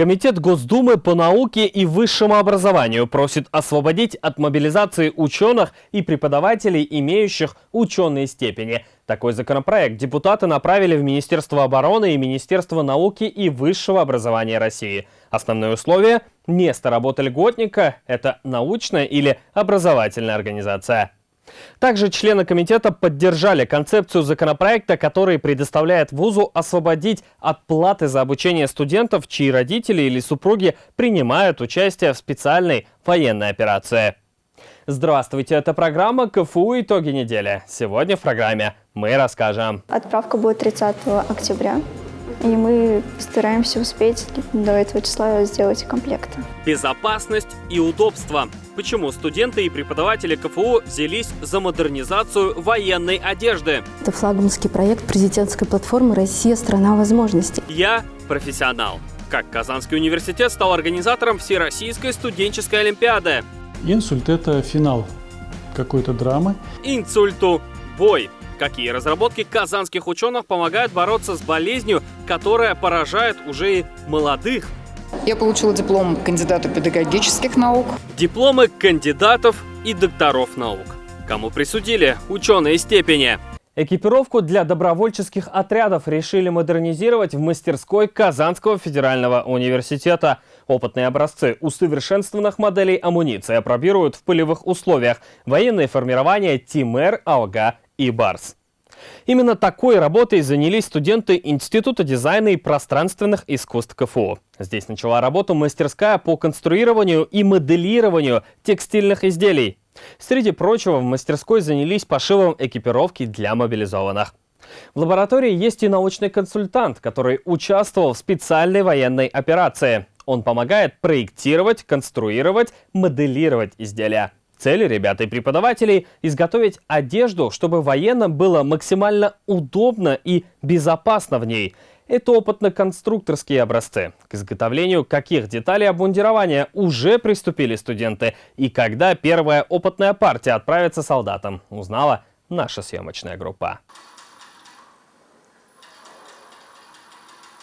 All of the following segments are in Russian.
Комитет Госдумы по науке и высшему образованию просит освободить от мобилизации ученых и преподавателей, имеющих ученые степени. Такой законопроект депутаты направили в Министерство обороны и Министерство науки и высшего образования России. Основное условие – место работы льготника – это научная или образовательная организация. Также члены комитета поддержали концепцию законопроекта, который предоставляет вузу освободить от платы за обучение студентов, чьи родители или супруги принимают участие в специальной военной операции. Здравствуйте, это программа КФУ «Итоги недели». Сегодня в программе мы расскажем. Отправка будет 30 октября. И мы стараемся успеть до этого числа сделать комплекты. Безопасность и удобство. Почему студенты и преподаватели КФУ взялись за модернизацию военной одежды? Это флагманский проект президентской платформы «Россия – страна возможностей». Я профессионал. Как Казанский университет стал организатором Всероссийской студенческой олимпиады? Инсульт – это финал какой-то драмы. Инсульту – бой. Какие разработки казанских ученых помогают бороться с болезнью, которая поражает уже и молодых? Я получила диплом кандидата педагогических наук. Дипломы кандидатов и докторов наук. Кому присудили ученые степени? Экипировку для добровольческих отрядов решили модернизировать в мастерской Казанского федерального университета. Опытные образцы усовершенствованных моделей амуниции опробируют в полевых условиях военные формирования ТИМЭР, АОГА и БАРС. Именно такой работой занялись студенты Института дизайна и пространственных искусств КФУ. Здесь начала работу мастерская по конструированию и моделированию текстильных изделий. Среди прочего, в мастерской занялись пошивом экипировки для мобилизованных. В лаборатории есть и научный консультант, который участвовал в специальной военной операции. Он помогает проектировать, конструировать, моделировать изделия. Цель ребят и преподавателей – изготовить одежду, чтобы военным было максимально удобно и безопасно в ней. Это опытно-конструкторские образцы. К изготовлению каких деталей обмундирования уже приступили студенты и когда первая опытная партия отправится солдатам, узнала наша съемочная группа.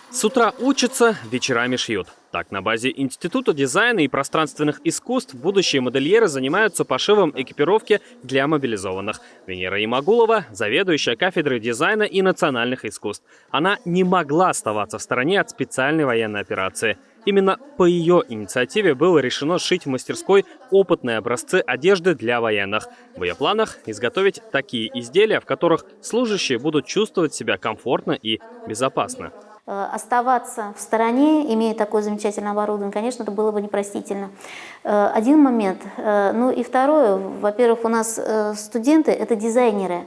С утра учатся, вечерами шьют. Так, на базе Института дизайна и пространственных искусств будущие модельеры занимаются пошивом экипировки для мобилизованных. Венера Имагулова – заведующая кафедрой дизайна и национальных искусств. Она не могла оставаться в стороне от специальной военной операции. Именно по ее инициативе было решено сшить в мастерской опытные образцы одежды для военных. В ее планах изготовить такие изделия, в которых служащие будут чувствовать себя комфортно и безопасно. Э, оставаться в стороне, имея такое замечательное оборудование, конечно, это было бы непростительно. Э, один момент. Э, ну и второе, во-первых, у нас студенты – это дизайнеры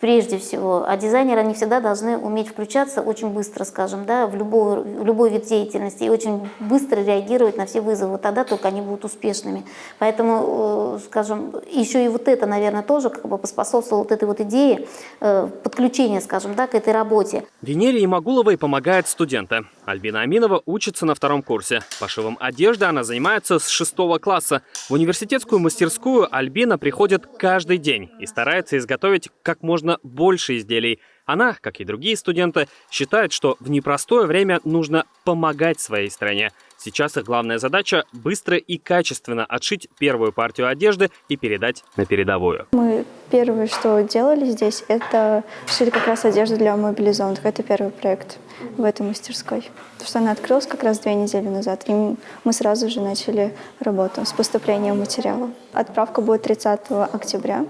прежде всего. А дизайнеры, они всегда должны уметь включаться очень быстро, скажем, да, в, любой, в любой вид деятельности и очень быстро реагировать на все вызовы. Тогда только они будут успешными. Поэтому, э, скажем, еще и вот это, наверное, тоже как бы поспособствовало вот этой вот идее э, подключения, скажем, да, к этой работе. Венере Имагуловой помогает студенты. Альбина Аминова учится на втором курсе. Пошивом одежды она занимается с шестого класса. В университетскую мастерскую Альбина приходит каждый день и старается изготовить как можно можно больше изделий. Она, как и другие студенты, считает, что в непростое время нужно помогать своей стране. Сейчас их главная задача – быстро и качественно отшить первую партию одежды и передать на передовую. Мы первое, что делали здесь, это шили как раз одежду для мобилизованных. Это первый проект в этой мастерской. Потому что она открылась как раз две недели назад, и мы сразу же начали работу с поступлением материала. Отправка будет 30 октября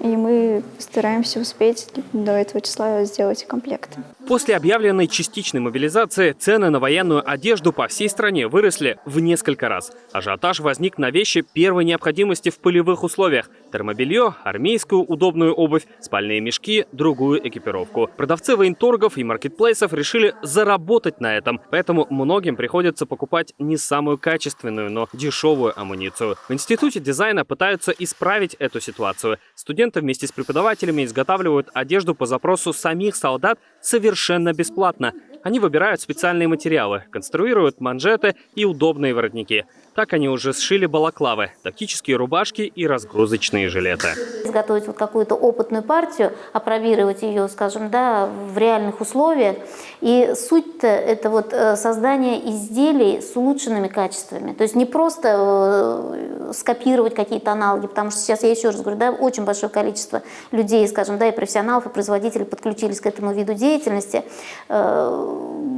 и мы стараемся успеть до этого числа сделать комплекты. После объявленной частичной мобилизации цены на военную одежду по всей стране выросли в несколько раз. Ажиотаж возник на вещи первой необходимости в полевых условиях. Термобелье, армейскую удобную обувь, спальные мешки, другую экипировку. Продавцы военторгов и маркетплейсов решили заработать на этом, поэтому многим приходится покупать не самую качественную, но дешевую амуницию. В Институте дизайна пытаются исправить эту ситуацию. Студенты вместе с преподавателями изготавливают одежду по запросу самих солдат совершенно бесплатно. Они выбирают специальные материалы, конструируют манжеты и удобные воротники. Так они уже сшили балаклавы, тактические рубашки и разгрузочные жилеты. Изготовить вот какую-то опытную партию, опробировать ее, скажем, да, в реальных условиях. И суть-то это вот э, создание изделий с улучшенными качествами. То есть не просто э, скопировать какие-то аналоги, потому что сейчас я еще раз говорю, да, очень большое количество людей, скажем, да, и профессионалов, и производителей подключились к этому виду деятельности.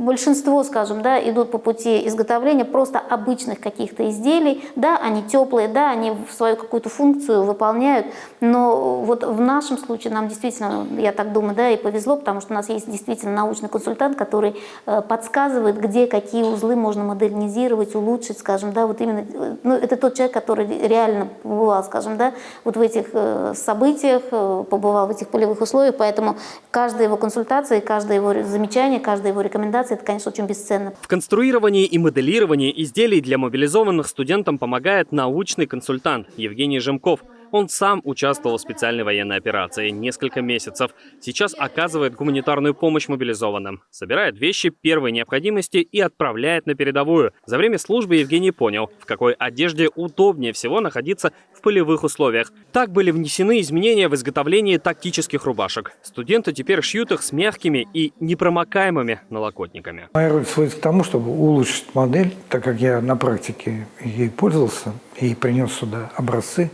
Большинство, скажем, да, идут по пути изготовления просто обычных каких-то изделий. Да, они теплые, да, они свою какую-то функцию выполняют, но вот в нашем случае нам действительно, я так думаю, да, и повезло, потому что у нас есть действительно научный консультант, который э, подсказывает, где какие узлы можно модернизировать, улучшить, скажем, да, вот именно, э, ну, это тот человек, который реально побывал, скажем, да, вот в этих э, событиях, побывал в этих полевых условиях, поэтому каждая его консультация, каждое его замечание, каждая его рекомендация, это, конечно, очень бесценно. В конструировании и моделировании изделий для мобилизованных студентам помогает научный консультант Евгений Жемков – он сам участвовал в специальной военной операции несколько месяцев. Сейчас оказывает гуманитарную помощь мобилизованным. Собирает вещи первой необходимости и отправляет на передовую. За время службы Евгений понял, в какой одежде удобнее всего находиться в полевых условиях. Так были внесены изменения в изготовлении тактических рубашек. Студенты теперь шьют их с мягкими и непромокаемыми налокотниками. Моя роль сводится к тому, чтобы улучшить модель, так как я на практике ей пользовался и принес сюда образцы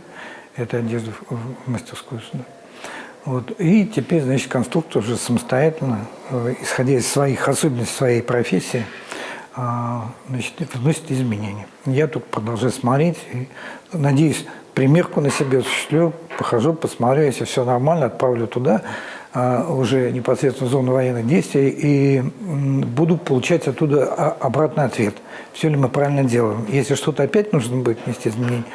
этой одежды в мастерскую сюда. Вот. И теперь, значит, конструктор уже самостоятельно, э, исходя из своих особенностей своей профессии, а, значит, вносит изменения. Я только продолжаю смотреть и, надеюсь, примерку на себе осуществлю, похожу, посмотрю, если все нормально, отправлю туда, а, уже непосредственно в зону военных действий, и буду получать оттуда обратный ответ. Все ли мы правильно делаем. Если что-то опять нужно будет внести изменения,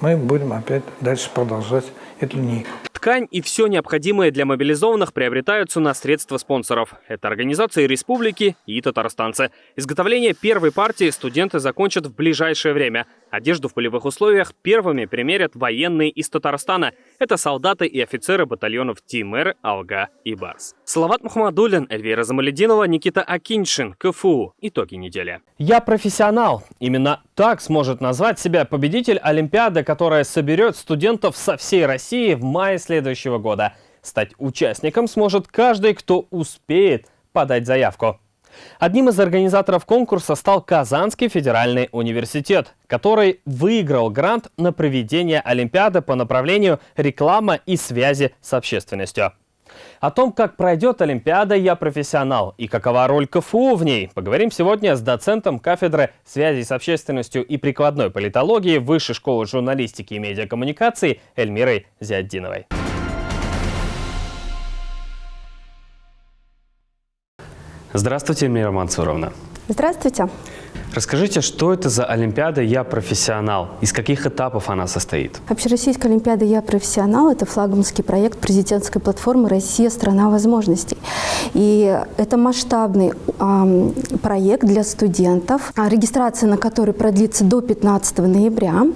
мы будем опять дальше продолжать эту линейку. Ткань и все необходимое для мобилизованных приобретаются на средства спонсоров. Это организации республики и татарстанцы. Изготовление первой партии студенты закончат в ближайшее время. Одежду в полевых условиях первыми примерят военные из Татарстана. Это солдаты и офицеры батальонов Тимер, Алга и Барс. Салават Мухаммадулин, Эльвира Замалединова, Никита Акиншин, КФУ. Итоги недели. Я профессионал. Именно так сможет назвать себя победитель Олимпиады, которая соберет студентов со всей России в мае следующего года. Стать участником сможет каждый, кто успеет подать заявку. Одним из организаторов конкурса стал Казанский федеральный университет, который выиграл грант на проведение Олимпиады по направлению реклама и связи с общественностью. О том, как пройдет Олимпиада, я профессионал и какова роль КФУ в ней, поговорим сегодня с доцентом кафедры связи с общественностью и прикладной политологии Высшей школы журналистики и медиакоммуникации Эльмирой Зиаддиновой. Здравствуйте, Мира Мансуровна. Здравствуйте. Расскажите, что это за Олимпиада «Я профессионал»? Из каких этапов она состоит? Общероссийская Олимпиада «Я профессионал» – это флагманский проект президентской платформы «Россия – страна возможностей». И это масштабный э, проект для студентов, регистрация на который продлится до 15 ноября.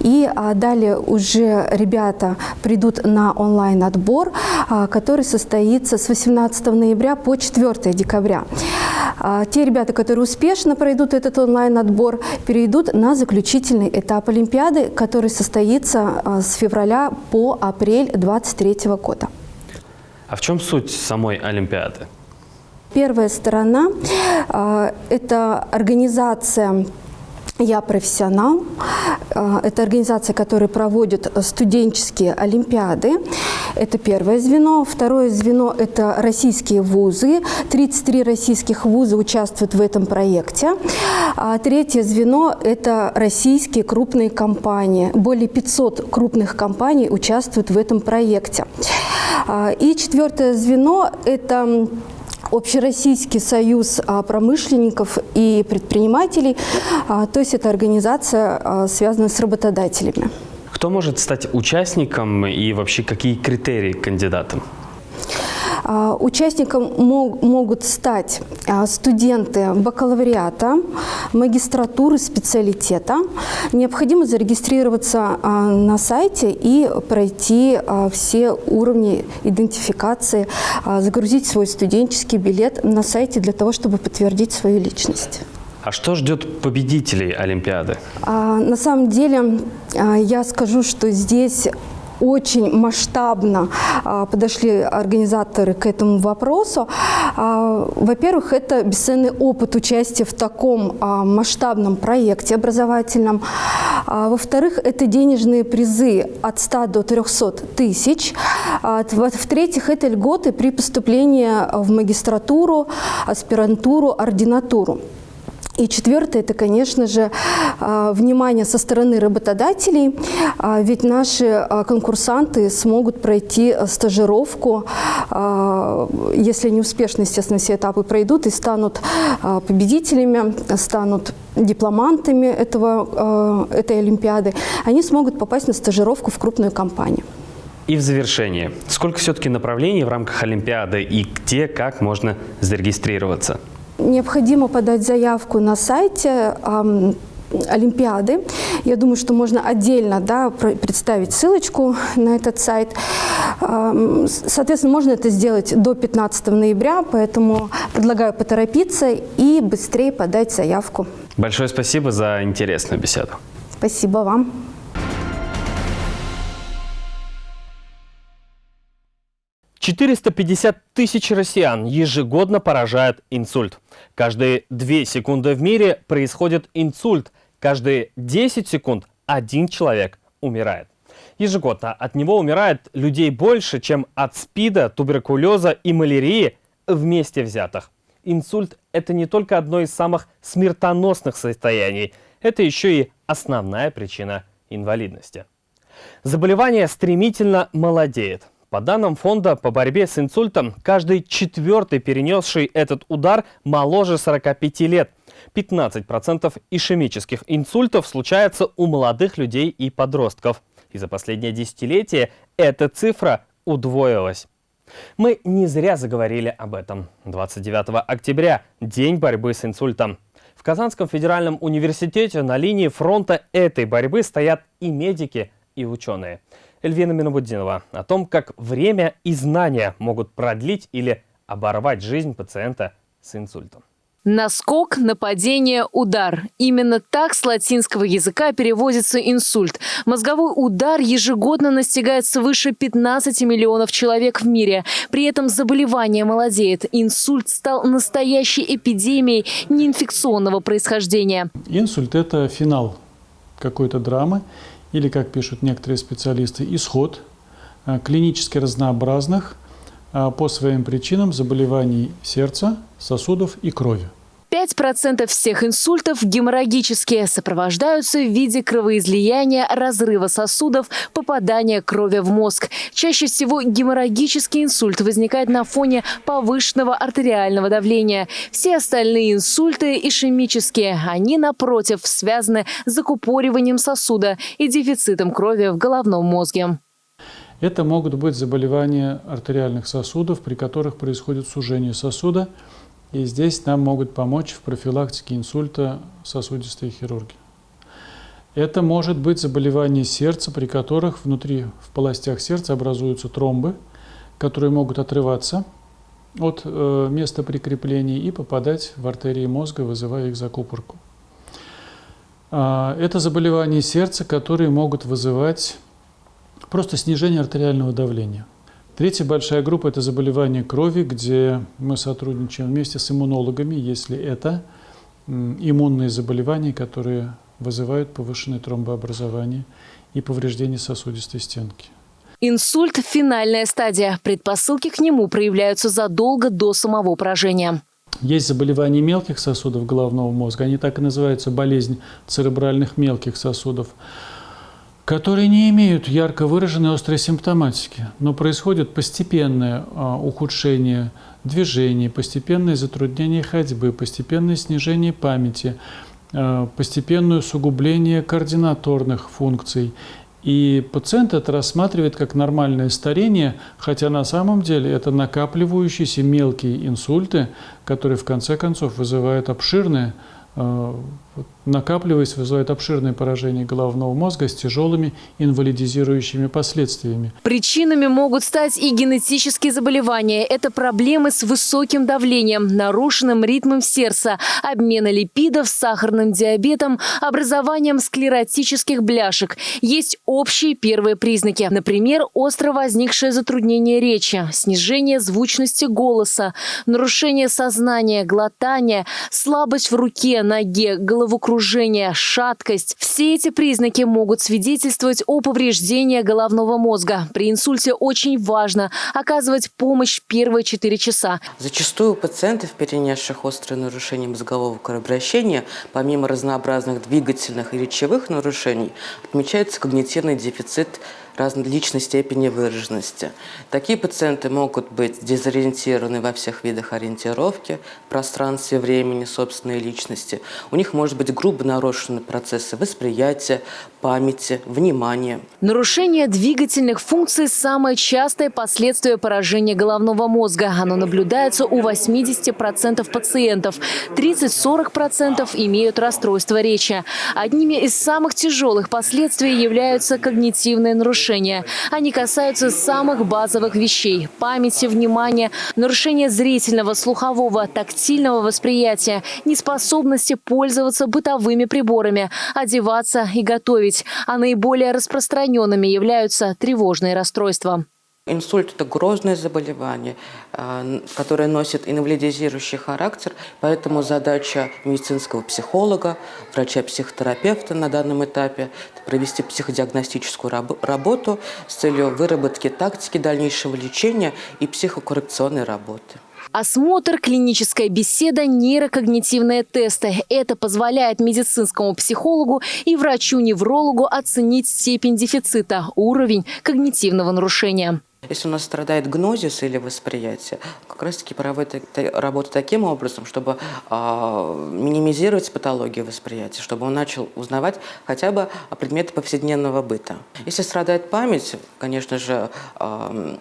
И а, далее уже ребята придут на онлайн-отбор, а, который состоится с 18 ноября по 4 декабря. А, те ребята, которые успешно пройдут этот онлайн-отбор, перейдут на заключительный этап Олимпиады, который состоится а, с февраля по апрель 2023 года. А в чем суть самой Олимпиады? Первая сторона а, – это организация я профессионал. А, это организация, которая проводит студенческие олимпиады. Это первое звено. Второе звено – это российские вузы. 33 российских вуза участвуют в этом проекте. А третье звено – это российские крупные компании. Более 500 крупных компаний участвуют в этом проекте. А, и четвертое звено – это Общероссийский союз а, промышленников и предпринимателей, а, то есть это организация, а, связанная с работодателями. Кто может стать участником и вообще какие критерии кандидатам? А, участником могут стать а, студенты бакалавриата, магистратуры, специалитета. Необходимо зарегистрироваться на сайте и пройти все уровни идентификации, загрузить свой студенческий билет на сайте для того, чтобы подтвердить свою личность. А что ждет победителей Олимпиады? А, на самом деле, а, я скажу, что здесь очень масштабно а, подошли организаторы к этому вопросу. А, Во-первых, это бесценный опыт участия в таком а, масштабном проекте образовательном. Во-вторых, это денежные призы от 100 до 300 тысяч. В-третьих, это льготы при поступлении в магистратуру, аспирантуру, ординатуру. И четвертое – это, конечно же, а, внимание со стороны работодателей, а, ведь наши а, конкурсанты смогут пройти стажировку, если они успешно, естественно, все этапы пройдут и станут победителями, станут дипломантами этого, этой Олимпиады, они смогут попасть на стажировку в крупную компанию. И в завершение, сколько все-таки направлений в рамках Олимпиады и где, как можно зарегистрироваться? Необходимо подать заявку на сайте Олимпиады. Я думаю, что можно отдельно да, представить ссылочку на этот сайт. Соответственно, можно это сделать до 15 ноября, поэтому предлагаю поторопиться и быстрее подать заявку. Большое спасибо за интересную беседу. Спасибо вам. 450 тысяч россиян ежегодно поражает инсульт. Каждые 2 секунды в мире происходит инсульт. Каждые 10 секунд один человек умирает. Ежегодно от него умирает людей больше, чем от СПИДа, туберкулеза и малярии вместе взятых. Инсульт – это не только одно из самых смертоносных состояний, это еще и основная причина инвалидности. Заболевание стремительно молодеет. По данным фонда по борьбе с инсультом, каждый четвертый перенесший этот удар моложе 45 лет. 15% ишемических инсультов случается у молодых людей и подростков. И за последнее десятилетие эта цифра удвоилась. Мы не зря заговорили об этом. 29 октября – День борьбы с инсультом. В Казанском федеральном университете на линии фронта этой борьбы стоят и медики, и ученые. Эльвина Минобуддинова о том, как время и знания могут продлить или оборвать жизнь пациента с инсультом. Наскок, нападение, удар. Именно так с латинского языка переводится инсульт. Мозговой удар ежегодно настигает свыше 15 миллионов человек в мире. При этом заболевание молодеет. Инсульт стал настоящей эпидемией неинфекционного происхождения. Инсульт – это финал какой-то драмы или, как пишут некоторые специалисты, исход э, клинически разнообразных э, по своим причинам заболеваний сердца, сосудов и крови. 5% всех инсультов геморрагические, сопровождаются в виде кровоизлияния, разрыва сосудов, попадания крови в мозг. Чаще всего геморрагический инсульт возникает на фоне повышенного артериального давления. Все остальные инсульты ишемические. Они, напротив, связаны с закупориванием сосуда и дефицитом крови в головном мозге. Это могут быть заболевания артериальных сосудов, при которых происходит сужение сосуда – и здесь нам могут помочь в профилактике инсульта сосудистые хирурги. Это может быть заболевание сердца, при которых внутри в полостях сердца образуются тромбы, которые могут отрываться от э, места прикрепления и попадать в артерии мозга, вызывая их закупорку. Э, это заболевания сердца, которые могут вызывать просто снижение артериального давления. Третья большая группа – это заболевания крови, где мы сотрудничаем вместе с иммунологами, если это иммунные заболевания, которые вызывают повышенное тромбообразование и повреждение сосудистой стенки. Инсульт – финальная стадия. Предпосылки к нему проявляются задолго до самого поражения. Есть заболевания мелких сосудов головного мозга, они так и называются болезнь церебральных мелких сосудов которые не имеют ярко выраженной острой симптоматики, но происходит постепенное а, ухудшение движений, постепенное затруднение ходьбы, постепенное снижение памяти, а, постепенное усугубление координаторных функций. И пациент это рассматривает как нормальное старение, хотя на самом деле это накапливающиеся мелкие инсульты, которые в конце концов вызывают обширное э, накапливаясь, вызывает обширное поражение головного мозга с тяжелыми инвалидизирующими последствиями. Причинами могут стать и генетические заболевания. Это проблемы с высоким давлением, нарушенным ритмом сердца, обмена липидов, сахарным диабетом, образованием склеротических бляшек. Есть общие первые признаки. Например, остро возникшее затруднение речи, снижение звучности голоса, нарушение сознания, глотания, слабость в руке, ноге, головокружение, головокружение, шаткость. Все эти признаки могут свидетельствовать о повреждении головного мозга. При инсульте очень важно оказывать помощь первые 4 часа. Зачастую у пациентов, перенесших острые нарушения мозгового кровообращения, помимо разнообразных двигательных и речевых нарушений, отмечается когнитивный дефицит различной степени выраженности. Такие пациенты могут быть дезориентированы во всех видах ориентировки, пространстве, времени, собственной личности. У них может быть грубо нарушены процессы восприятия, памяти, внимания. Нарушение двигательных функций – самое частое последствие поражения головного мозга. Оно наблюдается у 80% пациентов. 30-40% имеют расстройство речи. Одними из самых тяжелых последствий являются когнитивные нарушения нарушения. Они касаются самых базовых вещей – памяти, внимания, нарушения зрительного, слухового, тактильного восприятия, неспособности пользоваться бытовыми приборами, одеваться и готовить. А наиболее распространенными являются тревожные расстройства. Инсульт – это грозное заболевание, а, которое носит инвалидизирующий характер, поэтому задача медицинского психолога, врача-психотерапевта на данном этапе – провести психодиагностическую работу с целью выработки тактики дальнейшего лечения и психокоррекционной работы. Осмотр, клиническая беседа, нейрокогнитивные тесты. Это позволяет медицинскому психологу и врачу-неврологу оценить степень дефицита, уровень когнитивного нарушения. Если у нас страдает гнозис или восприятие, как раз-таки работу таким образом, чтобы э, минимизировать патологию восприятия, чтобы он начал узнавать хотя бы предметы повседневного быта. Если страдает память, конечно же, э,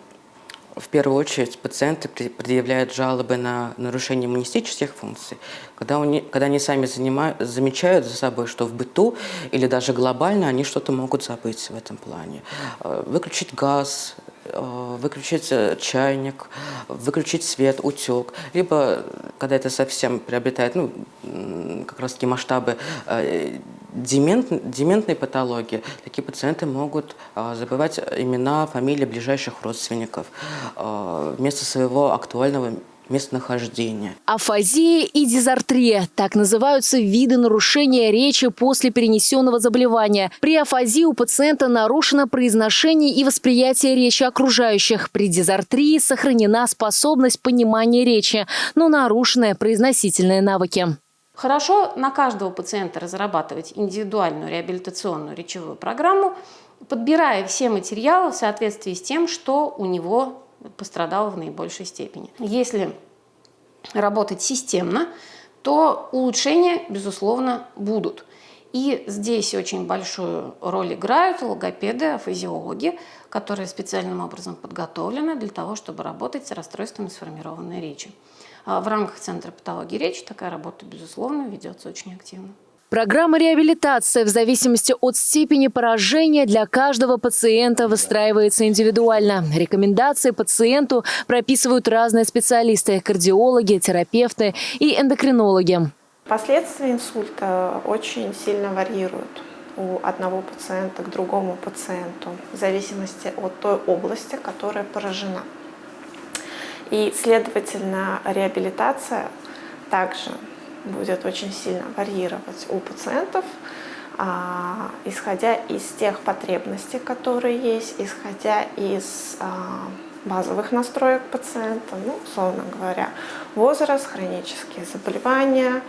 в первую очередь пациенты предъявляют жалобы на нарушение иммунистических функций, когда, они, когда они сами занимают, замечают за собой, что в быту или даже глобально они что-то могут забыть в этом плане. Э, выключить газ, выключить э, чайник, выключить свет, утек. Либо, когда это совсем приобретает ну, как раз таки масштабы э, демент, дементной патологии, такие пациенты могут забывать имена, фамилии ближайших родственников вместо своего актуального местонахождения. Афазия и дизартрия – так называются виды нарушения речи после перенесенного заболевания. При афазии у пациента нарушено произношение и восприятие речи окружающих. При дизартрии сохранена способность понимания речи, но нарушены произносительные навыки. Хорошо на каждого пациента разрабатывать индивидуальную реабилитационную речевую программу, подбирая все материалы в соответствии с тем, что у него пострадал в наибольшей степени. Если работать системно, то улучшения, безусловно, будут. И здесь очень большую роль играют логопеды, физиологи, которые специальным образом подготовлены для того, чтобы работать с расстройствами сформированной речи. А в рамках Центра патологии речи такая работа, безусловно, ведется очень активно. Программа реабилитации в зависимости от степени поражения для каждого пациента выстраивается индивидуально. Рекомендации пациенту прописывают разные специалисты – кардиологи, терапевты и эндокринологи. Последствия инсульта очень сильно варьируют у одного пациента к другому пациенту в зависимости от той области, которая поражена. И, следовательно, реабилитация также будет очень сильно варьировать у пациентов, а, исходя из тех потребностей, которые есть, исходя из а, базовых настроек пациента, ну, условно говоря, возраст, хронические заболевания,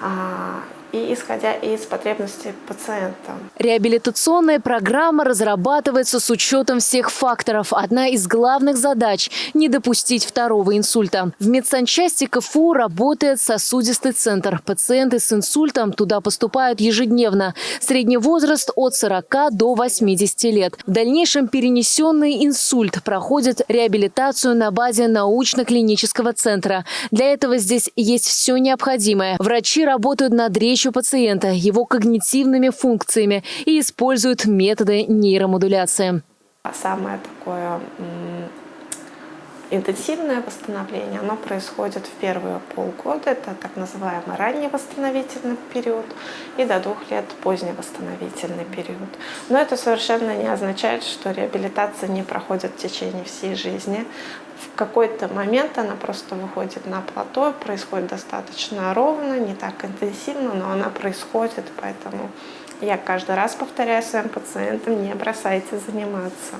а, и исходя из потребностей пациента. Реабилитационная программа разрабатывается с учетом всех факторов. Одна из главных задач – не допустить второго инсульта. В медсанчасти КФУ работает сосудистый центр. Пациенты с инсультом туда поступают ежедневно. Средний возраст от 40 до 80 лет. В дальнейшем перенесенный инсульт проходит реабилитацию на базе научно-клинического центра. Для этого здесь есть все необходимое. Врачи работают над речью речью пациента, его когнитивными функциями и используют методы нейромодуляции. Самое такое интенсивное восстановление, оно происходит в первые полгода, это так называемый ранний восстановительный период, и до двух лет поздний восстановительный период. Но это совершенно не означает, что реабилитация не проходит в течение всей жизни. В какой-то момент она просто выходит на плато, происходит достаточно ровно, не так интенсивно, но она происходит, поэтому я каждый раз повторяю своим пациентам, не бросайте заниматься.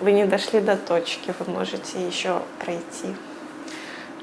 Вы не дошли до точки, вы можете еще пройти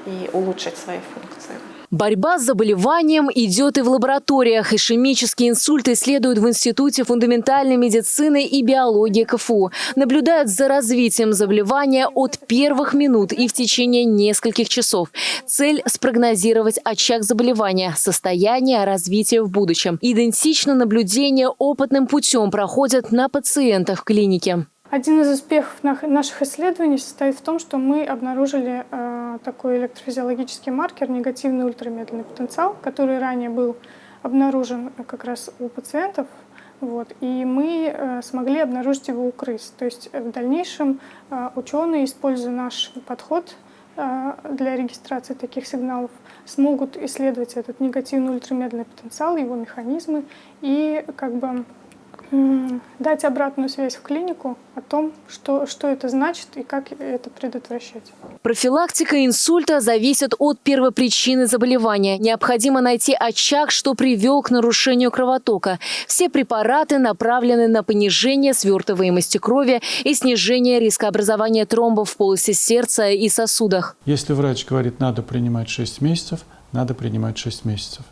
и улучшить свои функции. Борьба с заболеванием идет и в лабораториях. Ишемические инсульты исследуют в Институте фундаментальной медицины и биологии КФУ. Наблюдают за развитием заболевания от первых минут и в течение нескольких часов. Цель – спрогнозировать очаг заболевания, состояние, развитие в будущем. Идентично наблюдение опытным путем проходят на пациентах в клинике. Один из успехов наших исследований состоит в том, что мы обнаружили э, такой электрофизиологический маркер, негативный ультрамедленный потенциал, который ранее был обнаружен как раз у пациентов. Вот, и мы э, смогли обнаружить его у крыс. То есть в дальнейшем э, ученые, используя наш подход э, для регистрации таких сигналов, смогут исследовать этот негативный ультрамедленный потенциал, его механизмы и как бы дать обратную связь в клинику о том, что, что это значит и как это предотвращать. Профилактика инсульта зависит от первопричины заболевания. Необходимо найти очаг, что привел к нарушению кровотока. Все препараты направлены на понижение свертываемости крови и снижение риска образования тромбов в полости сердца и сосудах. Если врач говорит, надо принимать 6 месяцев, надо принимать 6 месяцев.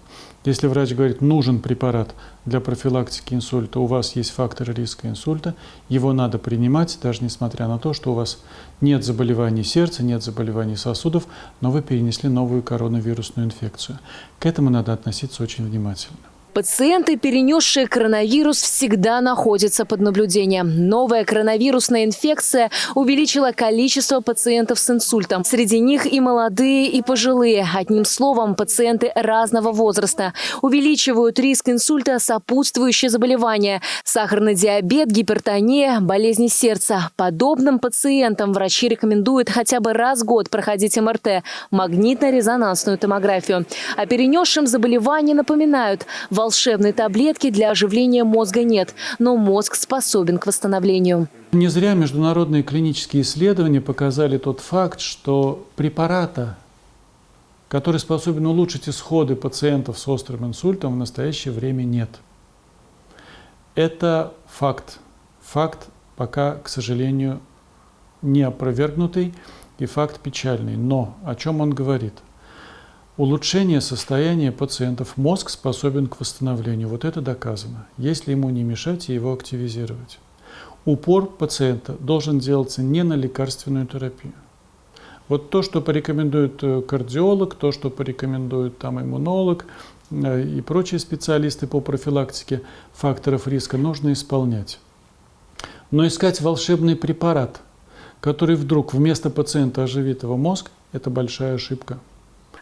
Если врач говорит, нужен препарат для профилактики инсульта, у вас есть факторы риска инсульта, его надо принимать, даже несмотря на то, что у вас нет заболеваний сердца, нет заболеваний сосудов, но вы перенесли новую коронавирусную инфекцию. К этому надо относиться очень внимательно. Пациенты, перенесшие коронавирус, всегда находятся под наблюдением. Новая коронавирусная инфекция увеличила количество пациентов с инсультом. Среди них и молодые, и пожилые. Одним словом, пациенты разного возраста. Увеличивают риск инсульта сопутствующие заболевания. Сахарный диабет, гипертония, болезни сердца. Подобным пациентам врачи рекомендуют хотя бы раз в год проходить МРТ, магнитно-резонансную томографию. А перенесшим заболевания напоминают – волшебной таблетки для оживления мозга нет, но мозг способен к восстановлению. Не зря международные клинические исследования показали тот факт, что препарата, который способен улучшить исходы пациентов с острым инсультом, в настоящее время нет. Это факт. Факт пока, к сожалению, не опровергнутый и факт печальный. Но о чем он говорит? Улучшение состояния пациентов. Мозг способен к восстановлению. Вот это доказано. Если ему не мешать и его активизировать. Упор пациента должен делаться не на лекарственную терапию. Вот то, что порекомендует э, кардиолог, то, что порекомендует там иммунолог э, и прочие специалисты по профилактике факторов риска, нужно исполнять. Но искать волшебный препарат, который вдруг вместо пациента оживит его мозг, это большая ошибка.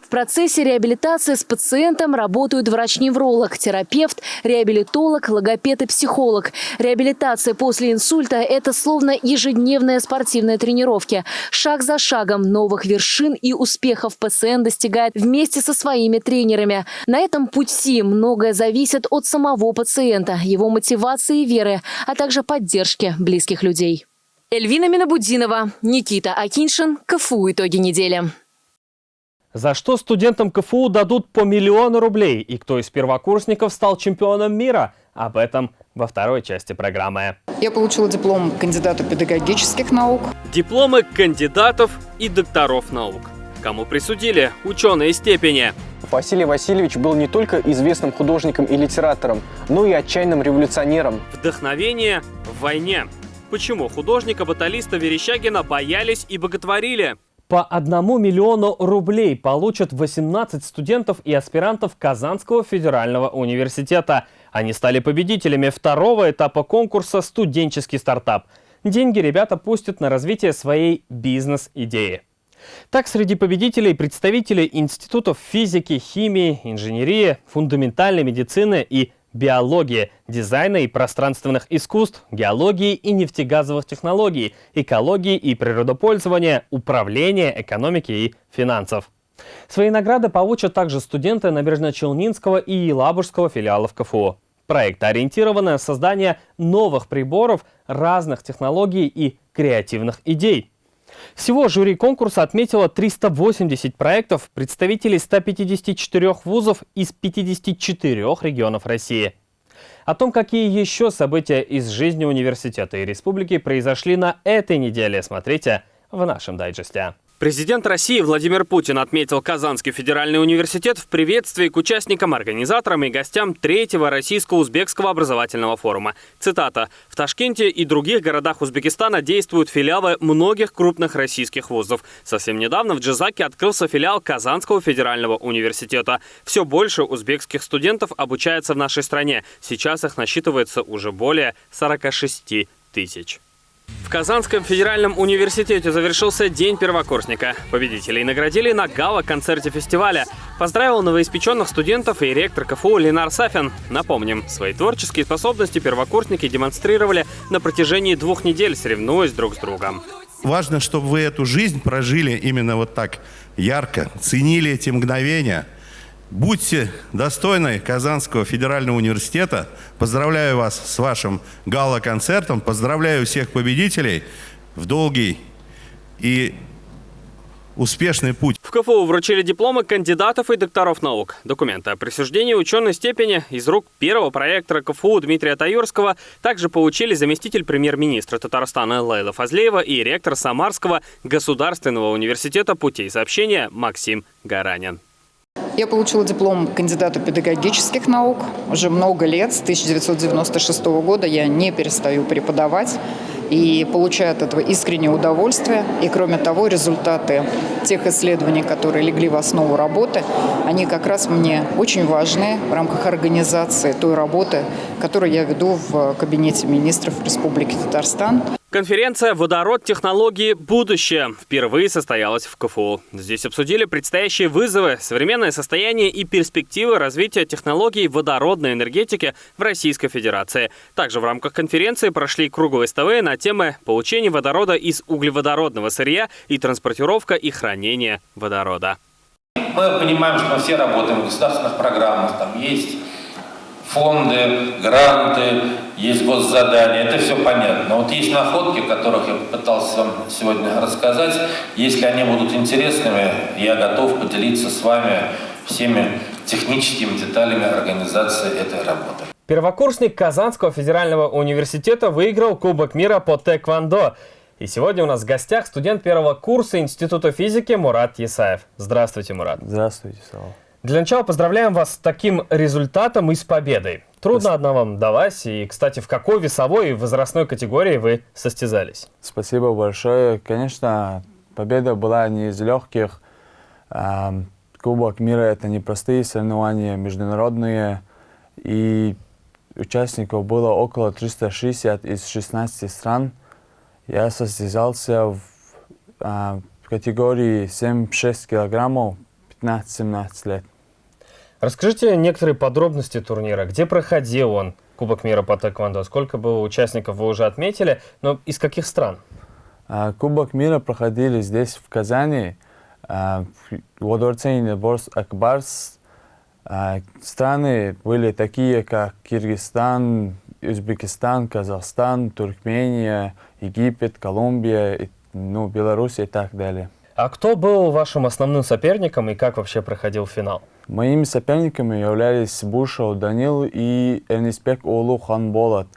В процессе реабилитации с пациентом работают врач-невролог, терапевт, реабилитолог, логопед и психолог. Реабилитация после инсульта – это словно ежедневные спортивные тренировки. Шаг за шагом новых вершин и успехов пациент достигает вместе со своими тренерами. На этом пути многое зависит от самого пациента, его мотивации и веры, а также поддержки близких людей. Эльвина Минобудинова, Никита Акиншин, КФУ «Итоги недели». За что студентам КФУ дадут по миллиону рублей? И кто из первокурсников стал чемпионом мира? Об этом во второй части программы. Я получила диплом кандидата педагогических наук. Дипломы кандидатов и докторов наук. Кому присудили ученые степени. Василий Васильевич был не только известным художником и литератором, но и отчаянным революционером. Вдохновение в войне. Почему художника-баталиста Верещагина боялись и боготворили? По одному миллиону рублей получат 18 студентов и аспирантов Казанского федерального университета. Они стали победителями второго этапа конкурса «Студенческий стартап». Деньги ребята пустят на развитие своей бизнес-идеи. Так, среди победителей представители институтов физики, химии, инженерии, фундаментальной медицины и биологии, дизайна и пространственных искусств, геологии и нефтегазовых технологий, экологии и природопользования, управления, экономики и финансов. Свои награды получат также студенты Набережно-Челнинского и Елабужского филиалов КФУ. Проект ориентирован на создание новых приборов, разных технологий и креативных идей. Всего жюри конкурса отметило 380 проектов представителей 154 вузов из 54 регионов России. О том, какие еще события из жизни университета и республики произошли на этой неделе, смотрите в нашем дайджесте. Президент России Владимир Путин отметил Казанский федеральный университет в приветствии к участникам, организаторам и гостям третьего российско-узбекского образовательного форума. Цитата. «В Ташкенте и других городах Узбекистана действуют филиалы многих крупных российских вузов. Совсем недавно в Джизаке открылся филиал Казанского федерального университета. Все больше узбекских студентов обучается в нашей стране. Сейчас их насчитывается уже более 46 тысяч. В Казанском федеральном университете завершился День первокурсника. Победителей наградили на гала-концерте фестиваля. Поздравил новоиспеченных студентов и ректор КФУ Ленар Сафин. Напомним, свои творческие способности первокурсники демонстрировали на протяжении двух недель, соревнуясь друг с другом. Важно, чтобы вы эту жизнь прожили именно вот так ярко, ценили эти мгновения – Будьте достойны Казанского федерального университета. Поздравляю вас с вашим гала-концертом. Поздравляю всех победителей в долгий и успешный путь. В КФУ вручили дипломы кандидатов и докторов наук. Документы о присуждении ученой степени из рук первого проектора КФУ Дмитрия Таюрского также получили заместитель премьер-министра Татарстана Лейла Фазлеева и ректор Самарского государственного университета путей сообщения Максим Гаранин. Я получила диплом кандидата педагогических наук. Уже много лет, с 1996 года я не перестаю преподавать и получаю от этого искреннее удовольствие. И кроме того, результаты тех исследований, которые легли в основу работы, они как раз мне очень важны в рамках организации той работы, которую я веду в кабинете министров Республики Татарстан. Конференция «Водород. Технологии. Будущее» впервые состоялась в КФУ. Здесь обсудили предстоящие вызовы, современное состояние и перспективы развития технологий водородной энергетики в Российской Федерации. Также в рамках конференции прошли круглые столы на темы получения водорода из углеводородного сырья и транспортировка и хранение водорода. Мы понимаем, что мы все работаем в государственных программах, там есть фонды, гранты, есть госзадания, это все понятно. Вот есть находки, о которых я попытался вам сегодня рассказать. Если они будут интересными, я готов поделиться с вами всеми техническими деталями организации этой работы. Первокурсник Казанского федерального университета выиграл Кубок мира по тэквондо. И сегодня у нас в гостях студент первого курса Института физики Мурат Есаев. Здравствуйте, Мурат. Здравствуйте, Слава. Для начала поздравляем вас с таким результатом и с победой. Трудно Спасибо. одна вам далась. И, кстати, в какой весовой и возрастной категории вы состязались? Спасибо большое. Конечно, победа была не из легких. Кубок мира – это непростые соревнования, международные. И участников было около 360 из 16 стран. Я состязался в, в категории 7-6 килограммов 15-17 лет. Расскажите некоторые подробности турнира. Где проходил он, Кубок мира по тэквондо? Сколько было участников, вы уже отметили, но из каких стран? А, Кубок мира проходили здесь, в Казани, а, во дворце Инеборс Акбарс. А, страны были такие, как Киргизстан, Узбекистан, Казахстан, Туркмения, Египет, Колумбия, ну, Беларусь и так далее. А кто был вашим основным соперником и как вообще проходил финал? Моими соперниками являлись Бушев Данил и Эрнисбек Олу Ханболат.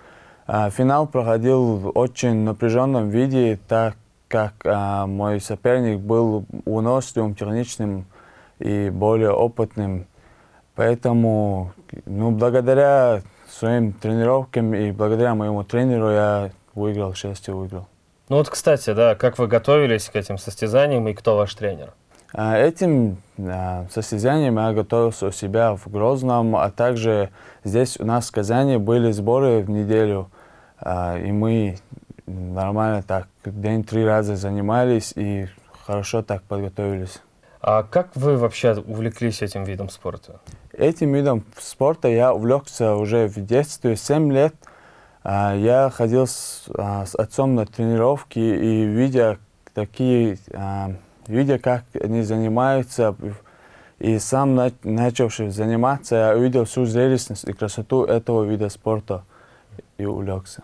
А, финал проходил в очень напряженном виде, так как а, мой соперник был выносливым, техничным и более опытным. Поэтому, ну, благодаря своим тренировкам и благодаря моему тренеру я выиграл, к счастью, выиграл. Ну вот, кстати, да, как вы готовились к этим состязаниям и кто ваш тренер? А, этим а, состязанием я готовился у себя в Грозном, а также здесь у нас в Казани были сборы в неделю, а, и мы нормально так день три раза занимались и хорошо так подготовились. А как вы вообще увлеклись этим видом спорта? Этим видом спорта я увлекся уже в детстве, 7 лет. Я ходил с, с отцом на тренировки и видя такие видя, как они занимаются, и сам начавший заниматься, я увидел всю зрелищность и красоту этого вида спорта и увлекся.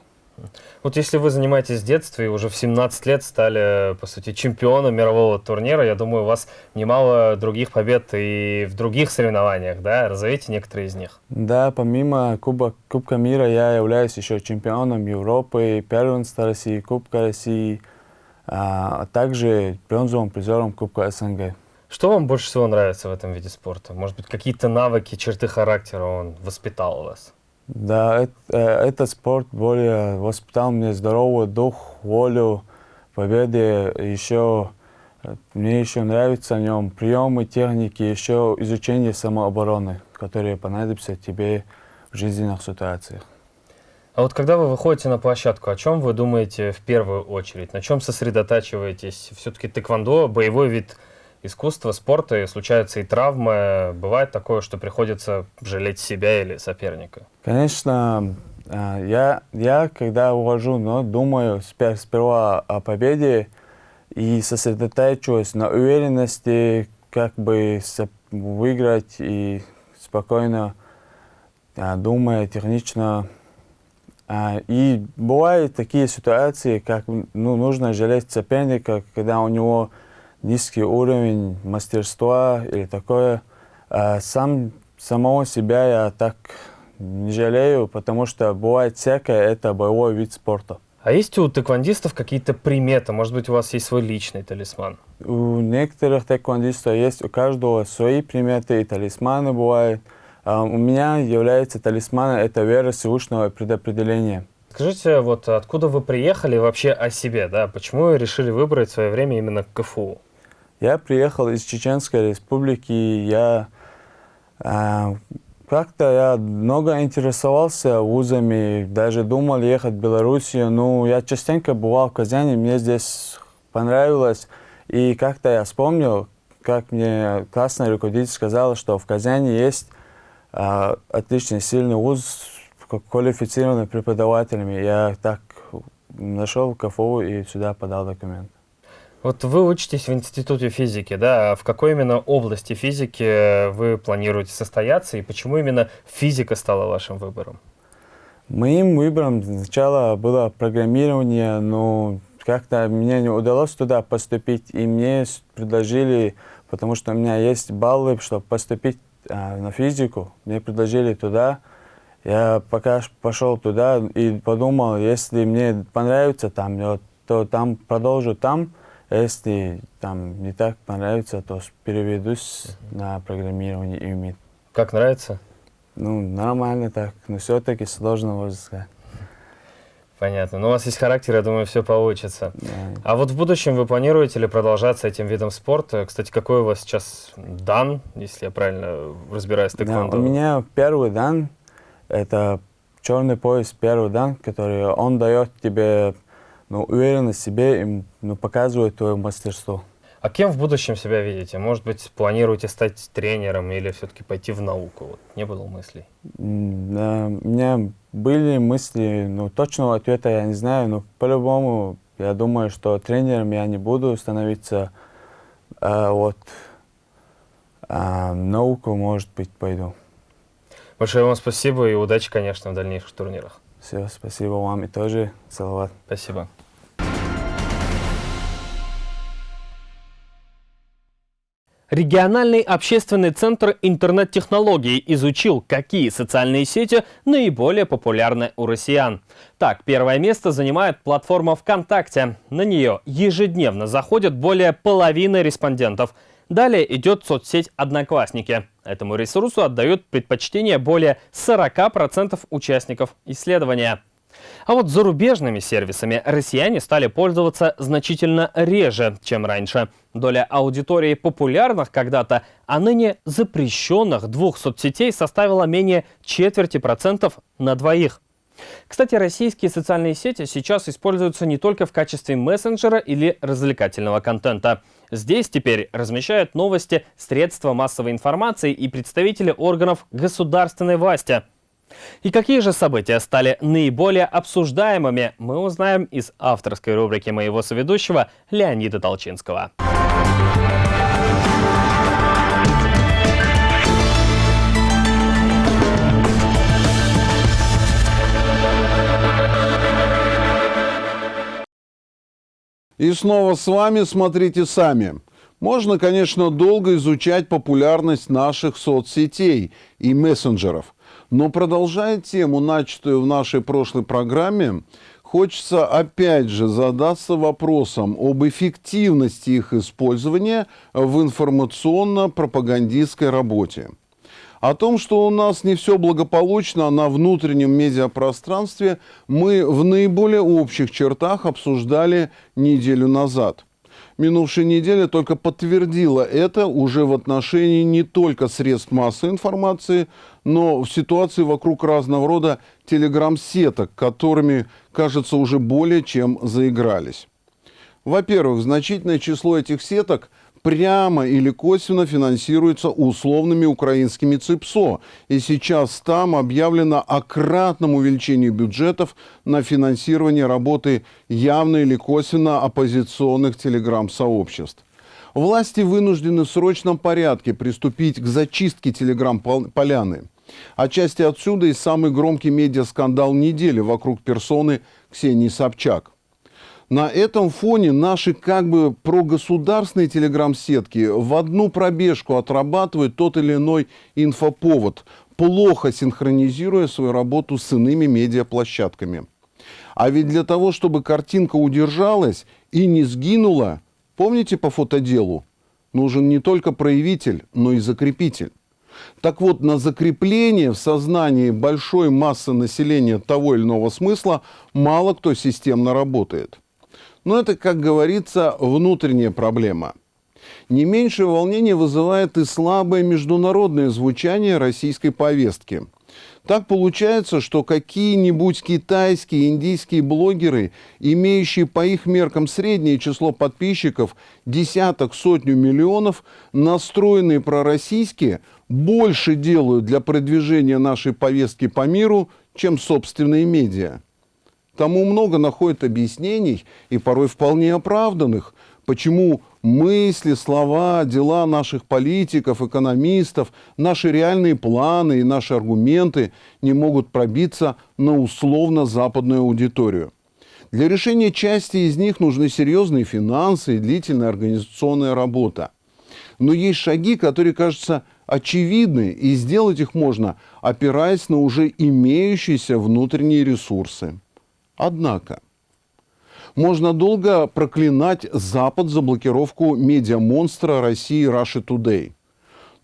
Вот если вы занимаетесь с детства и уже в 17 лет стали, по сути, чемпионом мирового турнира, я думаю, у вас немало других побед и в других соревнованиях, да? Разовейте некоторые из них. Да, помимо Куба, Кубка мира я являюсь еще чемпионом Европы, первенства России, Кубка России, а также бронзовым призером Кубка СНГ. Что вам больше всего нравится в этом виде спорта? Может быть, какие-то навыки, черты характера он воспитал у вас? Да, это, э, этот спорт более воспитал мне здоровый дух, волю, победы. Еще э, мне еще нравится в нем приемы, техники, еще изучение самообороны, которые понадобятся тебе в жизненных ситуациях. А вот когда вы выходите на площадку, о чем вы думаете в первую очередь? На чем сосредотачиваетесь? Все-таки тэквондо, боевой вид искусства, спорта, и случаются и травмы. Бывает такое, что приходится жалеть себя или соперника? Конечно, а, я, я когда ухожу, но думаю сперва о победе и сосредотачиваюсь на уверенности, как бы выиграть и спокойно а, думая технично а, и бывают такие ситуации, как ну, нужно жалеть соперника, когда у него низкий уровень мастерства или такое. А сам, самого себя я так не жалею, потому что бывает всякое, это боевой вид спорта. А есть у тэквондистов какие-то приметы? Может быть, у вас есть свой личный талисман? У некоторых тэквондистов есть, у каждого свои приметы и талисманы бывают. А, у меня является талисманом это вера Всевышнего предопределения. Скажите, вот откуда вы приехали вообще о себе, да? Почему вы решили выбрать свое время именно КФУ? Я приехал из Чеченской республики, я э, как-то я много интересовался вузами, даже думал ехать в Белоруссию, ну, я частенько бывал в Казани, мне здесь понравилось, и как-то я вспомнил, как мне классный руководитель сказал, что в Казани есть а, отличный, сильный вуз с квалифицированными преподавателями. Я так нашел КФУ и сюда подал документ. Вот вы учитесь в Институте физики, да? А в какой именно области физики вы планируете состояться и почему именно физика стала вашим выбором? Моим выбором сначала было программирование, но как-то мне не удалось туда поступить, и мне предложили, потому что у меня есть баллы, чтобы поступить а, на физику, мне предложили туда. Я пока пошел туда и подумал, если мне понравится там, то там продолжу там. Если там не так понравится, то переведусь на программирование и МИД. Как нравится? Ну, нормально так, но все-таки сложно, можно сказать. Понятно. Но у вас есть характер, я думаю, все получится. Да. А вот в будущем вы планируете ли продолжаться этим видом спорта? Кстати, какой у вас сейчас дан, если я правильно разбираюсь в тэквондо? Да, у меня первый дан, это черный пояс первый дан, который он дает тебе ну, уверенность в себе и ну, показывает твое мастерство. А кем в будущем себя видите? Может быть, планируете стать тренером или все-таки пойти в науку? Вот, не было мыслей? Да, у меня были мысли, но точного ответа я не знаю, но по-любому я думаю, что тренером я не буду становиться. А вот а, науку, может быть, пойду. Большое вам спасибо и удачи, конечно, в дальнейших турнирах. Все, спасибо вам и тоже. Салават. Спасибо. Региональный общественный центр интернет-технологий изучил, какие социальные сети наиболее популярны у россиян. Так, первое место занимает платформа ВКонтакте. На нее ежедневно заходят более половины респондентов. Далее идет соцсеть «Одноклассники». Этому ресурсу отдают предпочтение более 40% участников исследования. А вот зарубежными сервисами россияне стали пользоваться значительно реже, чем раньше. Доля аудитории популярных когда-то, а ныне запрещенных двух соцсетей составила менее четверти процентов на двоих. Кстати, российские социальные сети сейчас используются не только в качестве мессенджера или развлекательного контента. Здесь теперь размещают новости средства массовой информации и представители органов государственной власти – и какие же события стали наиболее обсуждаемыми, мы узнаем из авторской рубрики моего соведущего Леонида Толчинского. И снова с вами «Смотрите сами». Можно, конечно, долго изучать популярность наших соцсетей и мессенджеров. Но продолжая тему, начатую в нашей прошлой программе, хочется опять же задаться вопросом об эффективности их использования в информационно-пропагандистской работе. О том, что у нас не все благополучно на внутреннем медиапространстве, мы в наиболее общих чертах обсуждали неделю назад – минувшая неделя только подтвердила это уже в отношении не только средств массовой информации, но в ситуации вокруг разного рода телеграм-сеток, которыми, кажется, уже более чем заигрались. Во-первых, значительное число этих сеток – прямо или косвенно финансируется условными украинскими ЦИПСО. И сейчас там объявлено о кратном увеличении бюджетов на финансирование работы явно или косвенно оппозиционных телеграм-сообществ. Власти вынуждены в срочном порядке приступить к зачистке телеграм-поляны. Отчасти отсюда и самый громкий медиаскандал недели вокруг персоны Ксении Собчак. На этом фоне наши как бы прогосударственные телеграм-сетки в одну пробежку отрабатывают тот или иной инфоповод, плохо синхронизируя свою работу с иными медиаплощадками. А ведь для того, чтобы картинка удержалась и не сгинула, помните по фотоделу, нужен не только проявитель, но и закрепитель. Так вот, на закрепление в сознании большой массы населения того или иного смысла мало кто системно работает. Но это, как говорится, внутренняя проблема. Не меньшее волнение вызывает и слабое международное звучание российской повестки. Так получается, что какие-нибудь китайские, индийские блогеры, имеющие по их меркам среднее число подписчиков десяток, сотню миллионов, настроенные пророссийские, больше делают для продвижения нашей повестки по миру, чем собственные медиа. Тому много находят объяснений, и порой вполне оправданных, почему мысли, слова, дела наших политиков, экономистов, наши реальные планы и наши аргументы не могут пробиться на условно-западную аудиторию. Для решения части из них нужны серьезные финансы и длительная организационная работа. Но есть шаги, которые кажутся очевидны, и сделать их можно, опираясь на уже имеющиеся внутренние ресурсы. Однако, можно долго проклинать Запад за блокировку медиамонстра России Russia Today.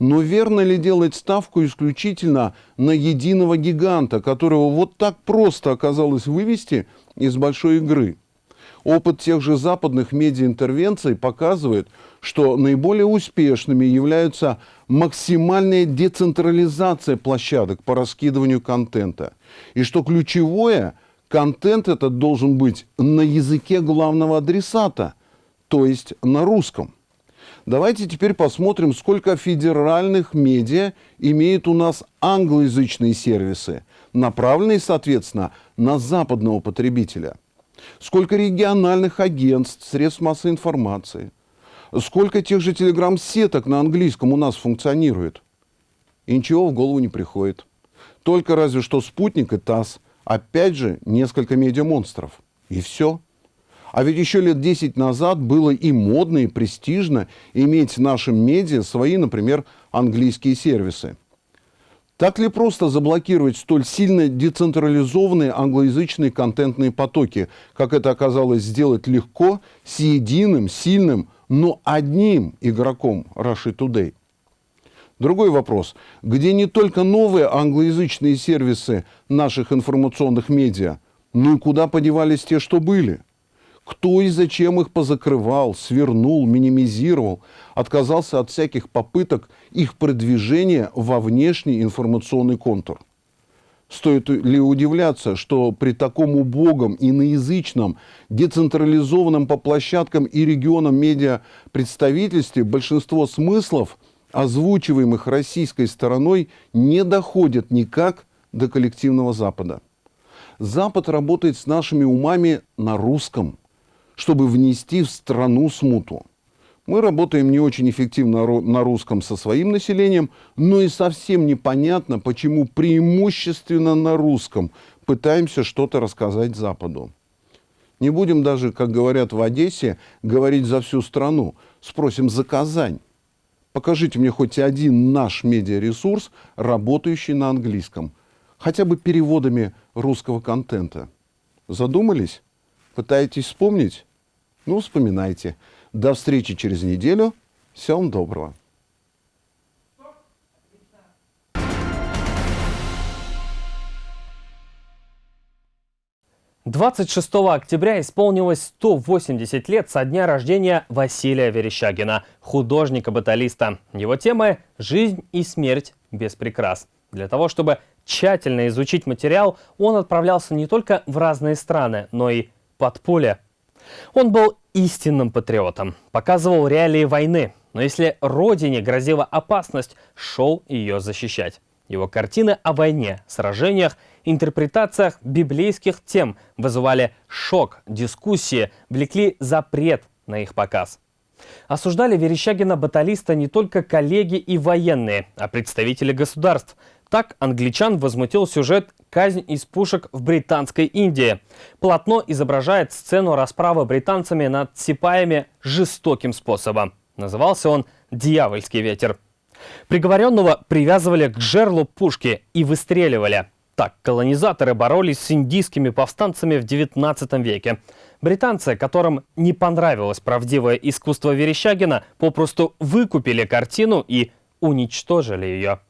Но верно ли делать ставку исключительно на единого гиганта, которого вот так просто оказалось вывести из большой игры? Опыт тех же западных медиаинтервенций показывает, что наиболее успешными являются максимальная децентрализация площадок по раскидыванию контента. И что ключевое – контент этот должен быть на языке главного адресата, то есть на русском. Давайте теперь посмотрим, сколько федеральных медиа имеют у нас англоязычные сервисы, направленные, соответственно, на западного потребителя. Сколько региональных агентств, средств массовой информации. Сколько тех же телеграм-сеток на английском у нас функционирует. И ничего в голову не приходит. Только разве что спутник и ТАСС – Опять же, несколько медиамонстров. И все. А ведь еще лет 10 назад было и модно, и престижно иметь в нашем медиа свои, например, английские сервисы. Так ли просто заблокировать столь сильно децентрализованные англоязычные контентные потоки, как это оказалось сделать легко с единым, сильным, но одним игроком Russia Today. Другой вопрос, где не только новые англоязычные сервисы наших информационных медиа, но и куда подевались те, что были – кто и зачем их позакрывал, свернул, минимизировал, отказался от всяких попыток их продвижения во внешний информационный контур. Стоит ли удивляться, что при таком убогом, иноязычном, децентрализованном по площадкам и регионам медиа представительстве большинство смыслов, озвучиваемых российской стороной, не доходят никак до коллективного Запада. Запад работает с нашими умами на русском – чтобы внести в страну смуту. Мы работаем не очень эффективно на русском со своим населением, но и совсем непонятно, почему преимущественно на русском пытаемся что-то рассказать Западу. Не будем даже, как говорят в Одессе, говорить за всю страну. Спросим за Казань. Покажите мне хоть один наш медиаресурс, работающий на английском. Хотя бы переводами русского контента. Задумались? Пытаетесь вспомнить? Ну, вспоминайте. До встречи через неделю. Всем доброго. Двадцать шестого октября исполнилось 180 лет со дня рождения Василия Верещагина, художника-баталиста. Его темы «Жизнь и смерть без прикрас». Для того, чтобы тщательно изучить материал, он отправлялся не только в разные страны, но и под поле он был истинным патриотом, показывал реалии войны, но если родине грозила опасность, шел ее защищать. Его картины о войне, сражениях, интерпретациях библейских тем вызывали шок, дискуссии, влекли запрет на их показ. Осуждали Верещагина-баталиста не только коллеги и военные, а представители государств. Так англичан возмутил сюжет «Казнь из пушек в Британской Индии». Полотно изображает сцену расправы британцами над сипаями жестоким способом. Назывался он «Дьявольский ветер». Приговоренного привязывали к жерлу пушки и выстреливали. Так колонизаторы боролись с индийскими повстанцами в XIX веке. Британцы, которым не понравилось правдивое искусство Верещагина, попросту выкупили картину и уничтожили ее.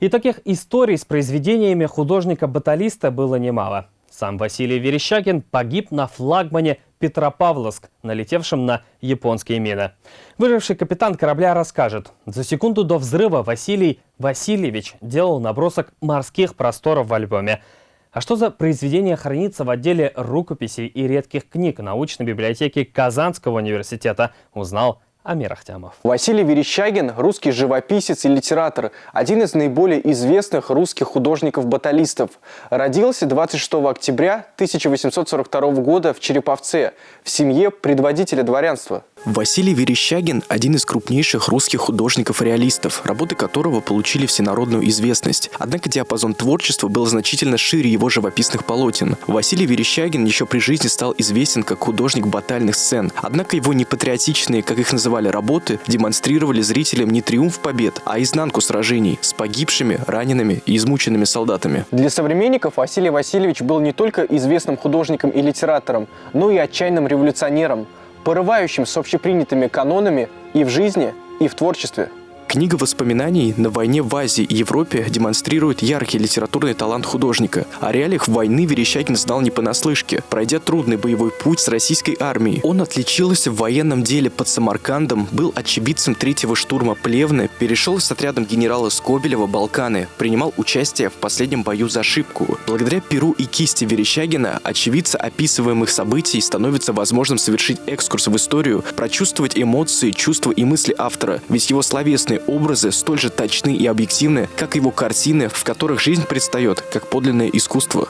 И таких историй с произведениями художника-баталиста было немало. Сам Василий Верещагин погиб на флагмане Петропавловск, налетевшем на японские мины. Выживший капитан корабля расскажет, за секунду до взрыва Василий Васильевич делал набросок морских просторов в альбоме. А что за произведение хранится в отделе рукописей и редких книг научной библиотеки Казанского университета, узнал Амир Ахтямов. Василий Верещагин – русский живописец и литератор, один из наиболее известных русских художников-баталистов. Родился 26 октября 1842 года в Череповце, в семье предводителя дворянства. Василий Верещагин – один из крупнейших русских художников-реалистов, работы которого получили всенародную известность. Однако диапазон творчества был значительно шире его живописных полотен. Василий Верещагин еще при жизни стал известен как художник батальных сцен. Однако его непатриотичные, как их называли, работы демонстрировали зрителям не триумф побед, а изнанку сражений с погибшими, ранеными и измученными солдатами. Для современников Василий Васильевич был не только известным художником и литератором, но и отчаянным революционером – порывающим с общепринятыми канонами и в жизни, и в творчестве. Книга воспоминаний «На войне в Азии и Европе» демонстрирует яркий литературный талант художника. О реалиях войны Верещагин знал не понаслышке, пройдя трудный боевой путь с российской армией. Он отличился в военном деле под Самаркандом, был очевидцем третьего штурма Плевны, перешел с отрядом генерала Скобелева Балканы, принимал участие в последнем бою за Шибку. Благодаря перу и кисти Верещагина очевидца описываемых событий становится возможным совершить экскурс в историю, прочувствовать эмоции, чувства и мысли автора, ведь его словесные Личные образы столь же точны и объективны, как его картины, в которых жизнь предстает как подлинное искусство.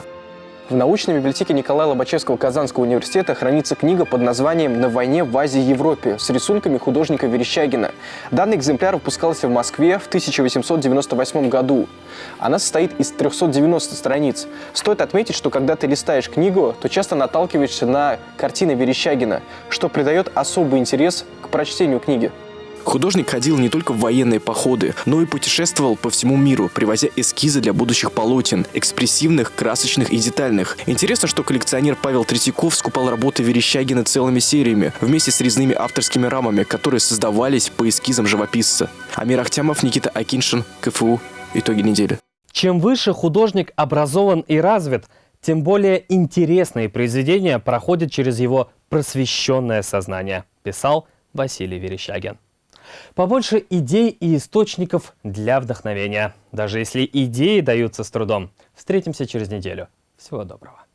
В научной библиотеке Николая Лобачевского Казанского университета хранится книга под названием «На войне в Азии и Европе» с рисунками художника Верещагина. Данный экземпляр выпускался в Москве в 1898 году. Она состоит из 390 страниц. Стоит отметить, что когда ты листаешь книгу, то часто наталкиваешься на картины Верещагина, что придает особый интерес к прочтению книги. Художник ходил не только в военные походы, но и путешествовал по всему миру, привозя эскизы для будущих полотен, экспрессивных, красочных и детальных. Интересно, что коллекционер Павел Третьяков скупал работы Верещагина целыми сериями, вместе с резными авторскими рамами, которые создавались по эскизам живописца. Амир Ахтямов, Никита Акиншин, КФУ. Итоги недели. Чем выше художник образован и развит, тем более интересные произведения проходят через его просвещенное сознание, писал Василий Верещагин. Побольше идей и источников для вдохновения. Даже если идеи даются с трудом. Встретимся через неделю. Всего доброго.